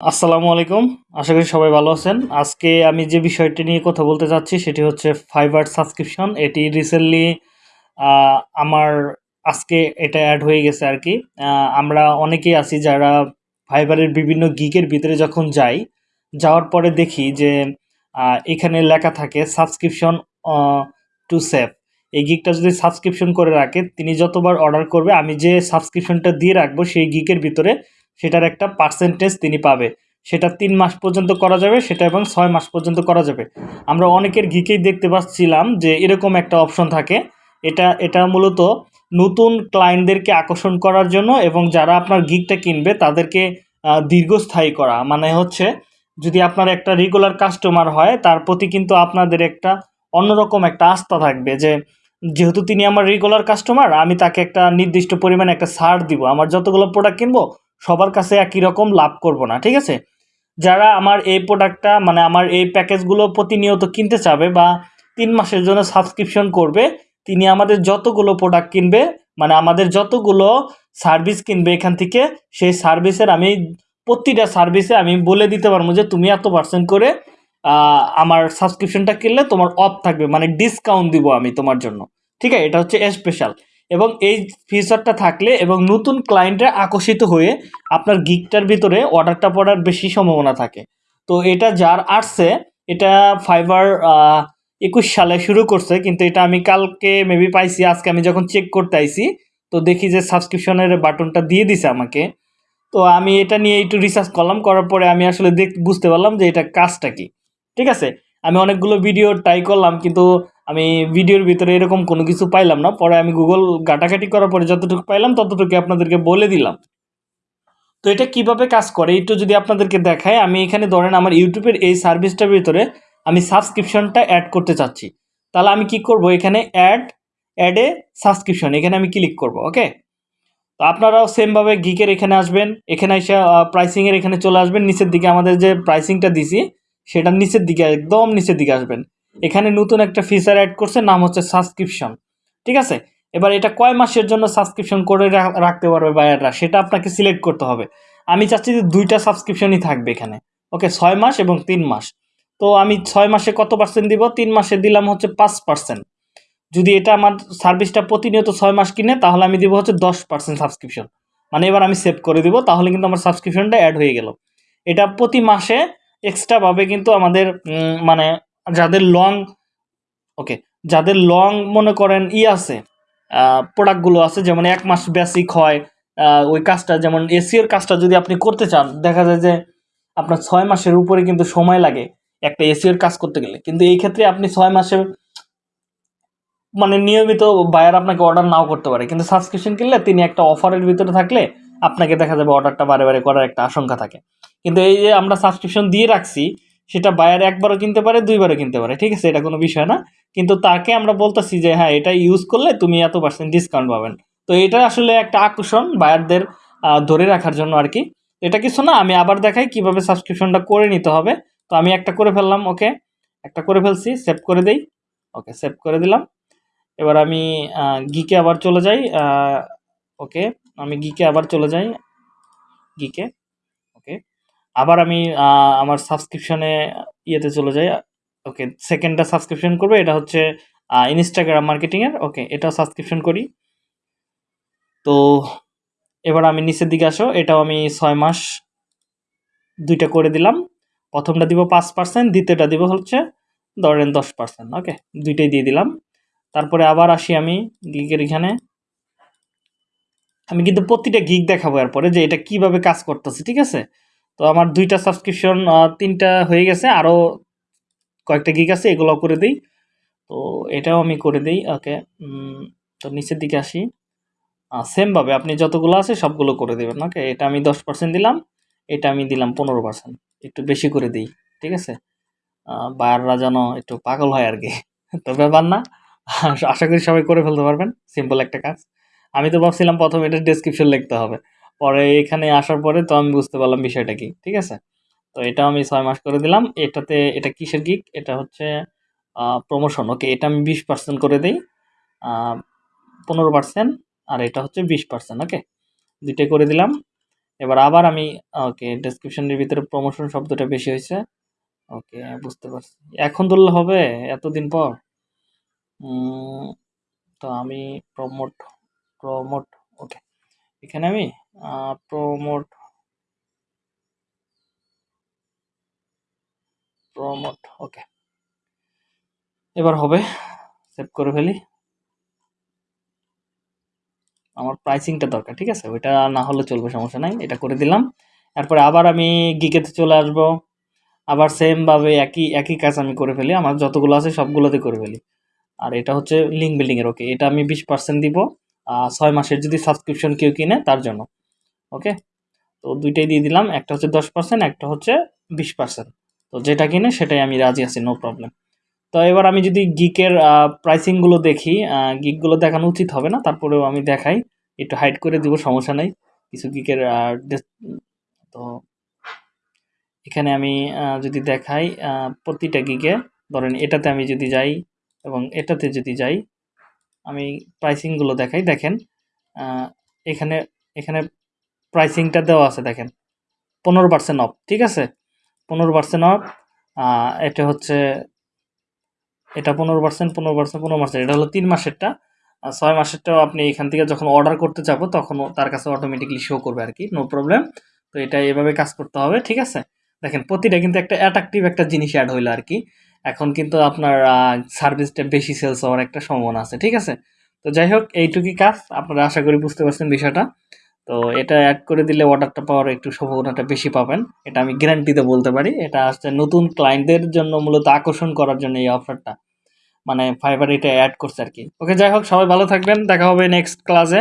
আসসালামু আলাইকুম। আশা করি সবাই ভালো আছেন। আজকে আমি যে বিষয়টি নিয়ে কথা বলতে চাচ্ছি সেটি হচ্ছে ফাইবার সাবস্ক্রিপশন এটি রিসেন্টলি আমার আজকে এটা অ্যাড হয়ে গেছে আর কি। আমরা অনেকেই আছি যারা ফাইবারের বিভিন্ন গিগের ভিতরে যখন যাই, যাওয়ার পরে দেখি যে এখানে লেখা থাকে সাবস্ক্রিপশন টু সেভ এই গিগটা যদি সাবস্ক্রিপশন করে রাখে, তিনি যতবার অর্ডার করবে, আমি যে সাবস্ক্রিপশনটা দিয়ে রাখব, সেই গিকের ভিতরে সেটার একটা পার্সেন্টেজ তিনি পাবে। সেটা তিন মাস পর্যন্ত করা যাবে, সেটা এবং ছয় মাস পর্যন্ত করা যাবে। আমরা অনেকের গিকেই দেখতে পাচ্ছিলাম যে এরকম একটা অপশন থাকে। এটা এটা মূলত নতুন ক্লায়েন্টদেরকে আকর্ষণ করার জন্য এবং যারা আপনার গিকটা কিনবে, তাদেরকে দীর্ঘস্থায়ী করা। মানে হচ্ছে, যদি আপনার একটা রেগুলার কাস্টমার হয়, তার প্রতি কিন্তু আপনাদের একটা অন্যরকম একটা আস্থা থাকবে যে, যেহেতু তিনি আমার রেগুলার কাস্টমার আমি তাকে একটা নির্দিষ্ট পরিমাণে একটা ছাড় দিব। আমার যতগুলো প্রোডাক্ট কিনবো সবার কাছে একই রকম লাভ করব না, ঠিক আছে? যারা আমার এই প্রোডাক্টটা মানে আমার এই প্যাকেজগুলো প্রতিনিয়ত কিনতে চাবে বা তিন মাসের জন্য সাবস্ক্রিপশন করবে, তিনি আমাদের যতগুলো প্রোডাক্ট কিনবে মানে আমাদের যতগুলো সার্ভিস কিনবে এখান থেকে, সেই সার্ভিসের আমি, প্রতিটা সার্ভিসে আমি বলে দিতে পারব যে তুমি এত পার্সেন্ট করে আমার সাবস্ক্রিপশনটা কিনলে তোমার অফ থাকবে মানে ডিসকাউন্ট দিব আমি তোমার জন্য, ঠিক আছে? এটা হচ্ছে স্পেশাল এবং এই ফিচারটা থাকলে এবং নতুন ক্লায়েন্টরা আকর্ষিত হয়ে আপনার গিকটার ভিতরে অর্ডারটা পড়ার বেশি সম্ভাবনা থাকে। তো এটা যার আসছে, এটা ফাইবার একুশ সালে শুরু করছে, কিন্তু এটা আমি কালকে মেবি পাইছি, আজকে আমি যখন চেক করতে আইছি, তো দেখি যে সাবস্ক্রিপশনের বাটনটা দিয়ে দিছে আমাকে। তো আমি এটা নিয়ে একটু রিসার্চ করলাম, করার পরে আমি আসলে দেখ, বুঝতে পারলাম যে এটা কাজটা কি। ঠিক আছে? আমি অনেকগুলো ভিডিও ট্রাই করলাম, কিন্তু আমি ভিডিওর ভিতরে এরকম কোনো কিছু পাইলাম না। পরে আমি গুগল ঘাটাঘাটি করার পরে যতটুকু পাইলাম ততটুকু আপনাদেরকে বলে দিলাম। তো এটা কীভাবে কাজ করে? একটু যদি আপনাদেরকে দেখায় আমি এখানে ধরেন আমার ইউটিউবের এই সার্ভিসটার ভিতরে আমি সাবস্ক্রিপশনটা অ্যাড করতে চাচ্ছি। তাহলে আমি কি করব? এখানে অ্যাড অ্যাডে সাবস্ক্রিপশন এখানে আমি ক্লিক করব ওকে তো আপনারাও সেমভাবে গিকের এখানে আসবেন, এখানে এসে প্রাইসিংয়ের এখানে চলে আসবেন, নিচের দিকে আমাদের যে প্রাইসিংটা দিছি সেটার নিচের দিকে, একদম নিচের দিকে আসবেন। এখানে নতুন একটা ফিচার অ্যাড করছে, নাম হচ্ছে সাবস্ক্রিপশন ঠিক আছে? এবার এটা কয় মাসের জন্য সাবস্ক্রিপশন করে রাখতে পারবে বায়াররা সেটা আপনাকে সিলেক্ট করতে হবে। আমি চাচ্ছি যে দুইটা সাবস্ক্রিপশনই থাকবে এখানে। ওকে, ছয় মাস এবং তিন মাস। তো আমি ছয় মাসে কত পার্সেন্ট দিব? তিন মাসে দিলাম হচ্ছে পাঁচ পার্সেন্ট যদি এটা আমার সার্ভিসটা প্রতিনিয়ত ছয় মাস কিনে, তাহলে আমি দিব হচ্ছে দশ পার্সেন্ট সাবস্ক্রিপশন মানে এবার আমি সেভ করে দিব, তাহলে কিন্তু আমার সাবস্ক্রিপশনটা অ্যাড হয়ে গেল। এটা প্রতি মাসে এক্সট্রাভাবে কিন্তু আমাদের মানে যাদের লং ওকে যাদের লং মনে করেন ই আছে প্রোডাক্টগুলো আছে, যেমন এক মাস বেসিক হয় ওই কাজটা, যেমন এসিওর কাজটা যদি আপনি করতে চান, দেখা যায় যে আপনার ছয় মাসের উপরে কিন্তু সময় লাগে একটা এসিওর কাজ করতে গেলে। কিন্তু এই ক্ষেত্রে আপনি ছয় মাসে মানে নিয়মিত বায়ার আপনাকে অর্ডার নাও করতে পারে। কিন্তু সাবস্ক্রিপশন কিনলে তিনি একটা অফারের ভিতরে থাকলে আপনাকে দেখা যাবে অর্ডারটা বারে বারে করার একটা আশঙ্কা থাকে। কিন্তু এই যে আমরা সাবস্ক্রিপশন দিয়ে রাখছি সেটা বায়ার একবারও কিনতে পারে, দুইবারও কিনতে পারে, ঠিক আছে? এটা কোনো বিষয় না। কিন্তু তাকে আমরা বলতেছি যে হ্যাঁ এটা ইউজ করলে তুমি এত পার্সেন্ট ডিসকাউন্ট পাবেন। তো এটা আসলে একটা আকর্ষণ বায়ারদের ধরে রাখার জন্য আর কি। এটা কিছু না, আমি আবার দেখাই কীভাবে সাবস্ক্রিপশনটা করে নিতে হবে। তো আমি একটা করে ফেললাম, ওকে? একটা করে ফেলছি সেভ করে দেই। ওকে সেভ করে দিলাম। এবার আমি গিকে আবার চলে যাই ওকে? আমি গিকে আবার চলে যাই গিকে আবার আমি আমার সাবস্ক্রিপশানে ইয়েতে চলে যাই। ওকে সেকেন্ডটা সাবস্ক্রিপশন করবে, এটা হচ্ছে ইনস্টাগ্রাম মার্কেটিংয়ের ওকে এটা সাবস্ক্রিপশন করি। তো, এবার আমি নিচের দিকে আসো, এটাও আমি ছয় মাস, দুইটা করে দিলাম। প্রথমটা দিব পাঁচ পার্সেন্ট দ্বিতীয়টা দিব হচ্ছে, ধরেন দশ পার্সেন্ট ওকে, দুইটাই দিয়ে দিলাম। তারপরে আবার আসি আমি গিগের এখানে। আমি কিন্তু প্রতিটা গিগ দেখাবো এরপরে, যে এটা কীভাবে কাজ করতেছে, ঠিক আছে? তো আমার দুইটা সাবস্ক্রিপশন তিনটা হয়ে গেছে আরও কয়েকটা গিগ আছে এগুলো করে দিই। তো এটাও আমি করে দিই ওকে তো নিচের দিকে আসি। সেমভাবে আপনি যতগুলো আছে সবগুলো করে দেবেন ওকে এটা আমি দশ পার্সেন্ট দিলাম, এটা আমি দিলাম পনেরো পার্সেন্ট একটু বেশি করে দিই, ঠিক আছে? বায়াররা যেন একটু পাগল হয় আর কি, তো ব্যাপার না, আশা করি সবাই করে ফেলতে পারবেন সিম্পল একটা কাজ। আমি তো ভাবছিলাম প্রথমে এটা ডেসক্রিপশন লিখতে হবে। পরে এখানে আসার পরে তো আমি বুঝতে পারলাম বিষয়টা কি, ঠিক আছে? তো এটা আমি ছয় মাস করে দিলাম। এটাতে, এটা কিসের গিক এটা হচ্ছে প্রমোশন ওকে, এটা আমি বিশ পার্সেন্ট করে দিই। পনেরো পার্সেন্ট আর এটা হচ্ছে বিশ পার্সেন্ট ওকে? দুইটাই করে দিলাম। এবার আবার আমি, ওকে ডেসক্রিপশনের ভিতরে প্রমোশন শব্দটা বেশি হয়েছে। ওকে, বুঝতে পারছি। এখন ধরলে হবে? এতদিন পর? তো আমি প্রমোট প্রমোট ওকে। এখানে আমি প্রমোট প্রমোট ওকে এবার হবে সেভ করে ফেলি। আমার প্রাইসিংটা দরকার, ঠিক আছে? ওইটা না হলে চলবে, সমস্যা নাই, এটা করে দিলাম। এরপরে আবার আমি গিকেতে চলে আসব। আবার সেমভাবে একই একই কাজ আমি করে ফেলি, আমার যতগুলো আছে সবগুলোতে করে ফেলি। আর এটা হচ্ছে লিঙ্ক বিল্ডিংয়ের ওকে এটা আমি বিশ পার্সেন্ট দিব ছয় মাসের যদি সাবস্ক্রিপশন কেউ কিনে, তার জন্য। ওকে তো দুইটাই দিয়ে দিলাম। একটা হচ্ছে দশ পার্সেন্ট একটা হচ্ছে বিশ পার্সেন্ট তো যেটা কিনে সেটাই আমি রাজি আছি নো প্রবলেম তো এবার আমি যদি গিকের প্রাইসিংগুলো দেখি গিকগুলো দেখানো উচিত হবে না, তারপরেও আমি দেখাই। একটু হাইড করে দিব, সমস্যা নেই। কিছু গিকের তো এখানে আমি যদি দেখাই প্রতিটা গিকে ধরেন এটাতে আমি যদি যাই এবং এটাতে যদি যাই, আমি প্রাইসিংগুলো দেখাই। দেখেন এখানে এখানে প্রাইসিংটা দেওয়া আছে দেখেন। পনেরো পার্সেন্ট অফ ঠিক আছে? পনেরো পার্সেন্ট অফ এটা হচ্ছে, এটা পনেরো পার্সেন্ট পনেরো পার্সেন্ট পনেরো পার্সেন্ট এটা হলো তিন মাসেরটা। ছয় মাসেরটাও আপনি এখান থেকে যখন অর্ডার করতে যাব, তখন তার কাছে অটোমেটিকলি শো করবে আর কি নো প্রবলেম তো এটা এভাবে কাজ করতে হবে, ঠিক আছে? দেখেন, প্রতিটা কিন্তু একটা অ্যাট্রাকটিভ একটা জিনিস অ্যাড হইল আর কি। এখন কিন্তু আপনার সার্ভিসটা বেশি সেলস হওয়ার একটা সম্ভাবনা আছে, ঠিক আছে? তো যাই হোক, এইটুকুই কাজ, আপনারা আশা করি বুঝতে পারছেন বিষয়টা। তো এটা অ্যাড করে দিলে অর্ডারটা পাওয়ার একটু সম্ভাবনাটা বেশি পাবেন। এটা আমি গ্যারান্টিতে বলতে পারি। এটা আসছে নতুন ক্লায়েন্টদের জন্য মূলত আকর্ষণ করার জন্য এই অফারটা মানে ফাইবার এটা অ্যাড করছে আর কি ওকে যাই হোক, সবাই ভালো থাকবেন। দেখা হবে নেক্সট ক্লাসে